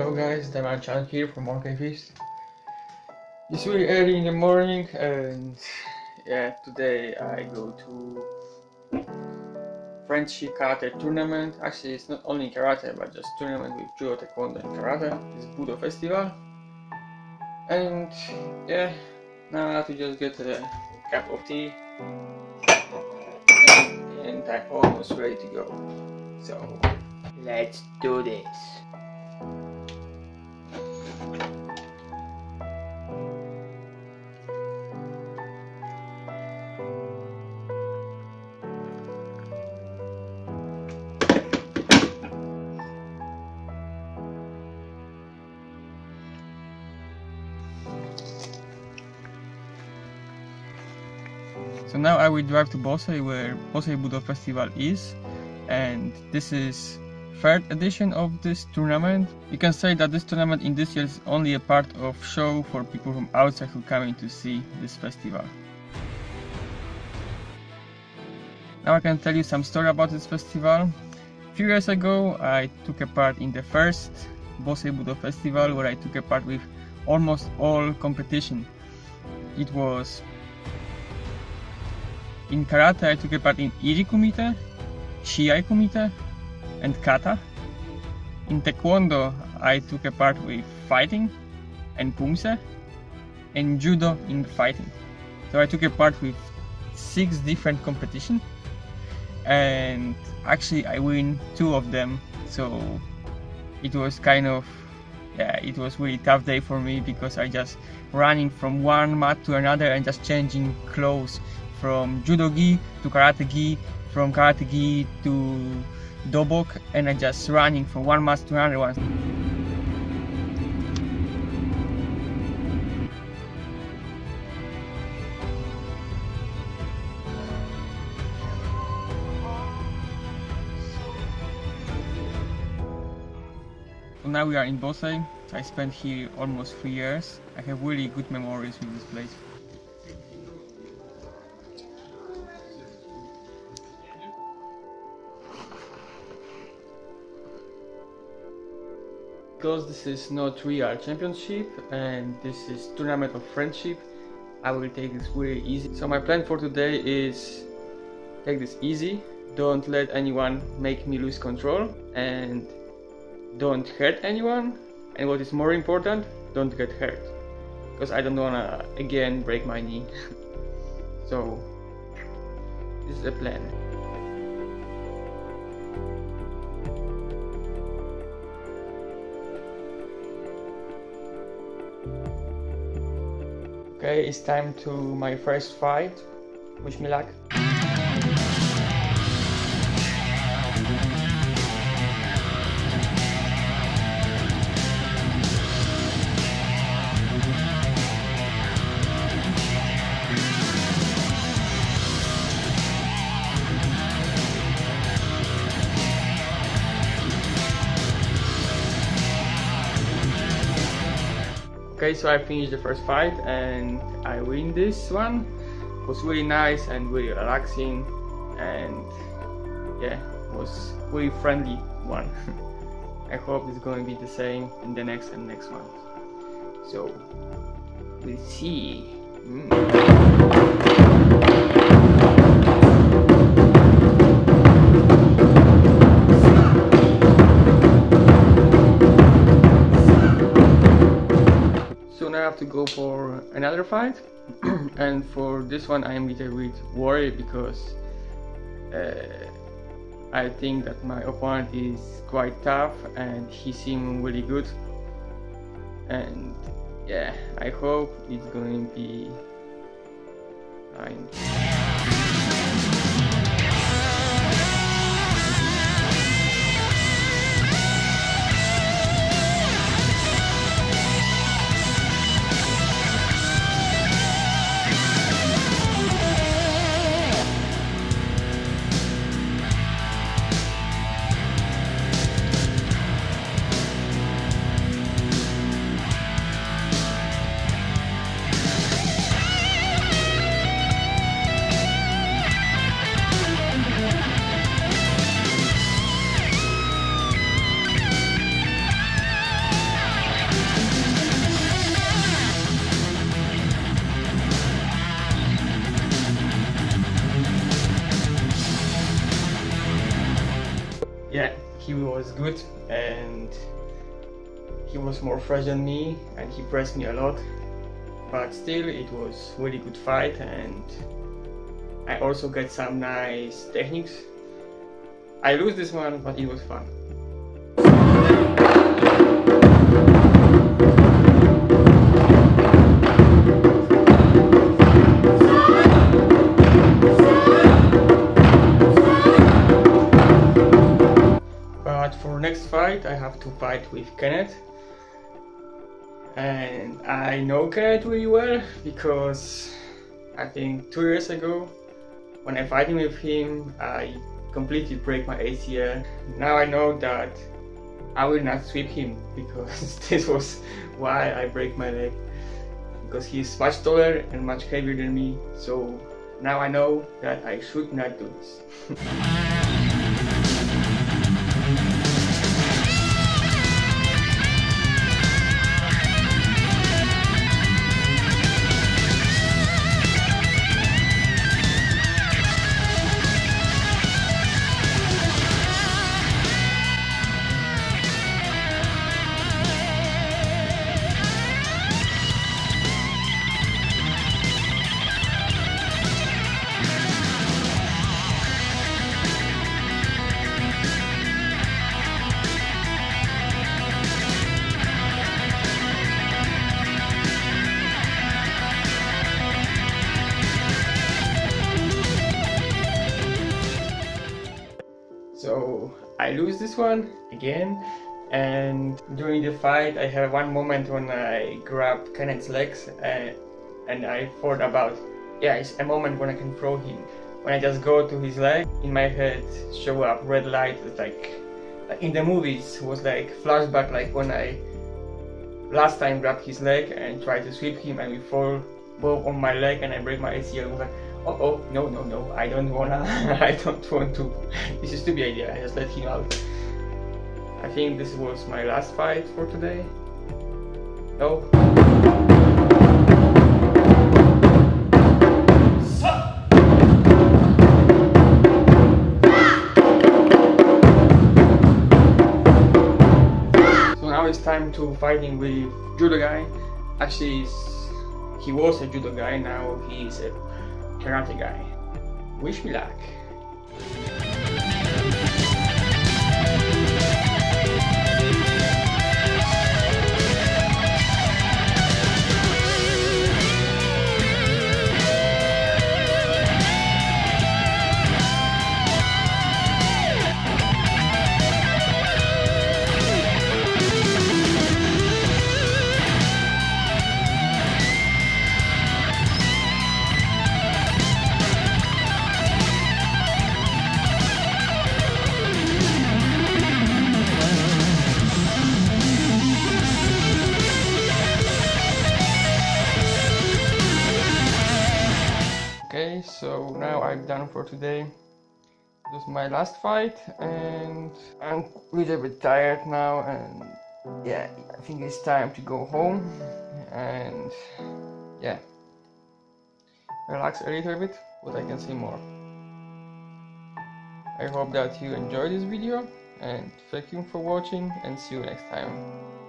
Hello guys, Damian Chan here from Monkey Fist. It's really early in the morning and yeah, today I go to friendship karate tournament. Actually it's not only karate but just tournament with judo, taekwondo and karate. It's Budo festival. And yeah, now I have to just get a cup of tea and I'm almost ready to go. So let's do this. So now I will drive to Bosei where Bosei Budo Festival is and this is third edition of this tournament. You can say that this tournament in this year is only a part of show for people from outside who come in to see this festival. Now I can tell you some story about this festival. A few years ago I took a part in the first Bosei Budo Festival where I took a part with almost all competition. It was in karate, I took a part in Iri Kumite, Shiai Kumite, and Kata. In Taekwondo, I took a part with fighting and Pumse, and Judo in fighting. So I took a part with six different competitions, and actually I win two of them. So it was kind of yeah, it was really tough day for me because I just running from one mat to another and just changing clothes from judo gi to karate gi, from karate gi to dobok, and I just running from one mat to another one. Now we are in Bosei. I spent here almost three years. I have really good memories with this place. Because this is not real championship and this is tournament of friendship I will take this very easy. So my plan for today is take this easy. Don't let anyone make me lose control and don't hurt anyone. And what is more important don't get hurt. Because I don't wanna again break my knee. So this is the plan Okay, it's time to my first fight. Wish me luck. Okay, so I finished the first fight and I win this one. It was really nice and really relaxing and yeah, it was really friendly one. I hope it's going to be the same in the next and next one. So, we'll see. Mm. Go for another fight and for this one I am a little bit worried because uh, I think that my opponent is quite tough and he seems really good and yeah I hope it's going to be fine. Was good and he was more fresh than me and he pressed me a lot. But still it was really good fight and I also got some nice techniques. I lose this one but it was fun to fight with Kenneth and I know Kenneth really well because I think two years ago when I fighting with him I completely break my ACL. Now I know that I will not sweep him because this was why I break my leg because he's much taller and much heavier than me so now I know that I should not do this. I lose this one again and during the fight I have one moment when I grab Kenneth's legs and, and I thought about yeah it's a moment when I can throw him. When I just go to his leg in my head show up red light like, like in the movies was like flashback like when I last time grabbed his leg and tried to sweep him and we fall both on my leg and I break my ACL. Oh, oh, no, no, no, I don't wanna, I don't want to. This is stupid idea, I just let him out. I think this was my last fight for today. No? So now it's time to fighting with judo guy. Actually, he was a judo guy, now he's a karate guy. Wish me luck. So now I'm done for today. This is my last fight and I'm a little bit tired now and yeah, I think it's time to go home and yeah, relax a little bit, but I can see more. I hope that you enjoyed this video and thank you for watching and see you next time.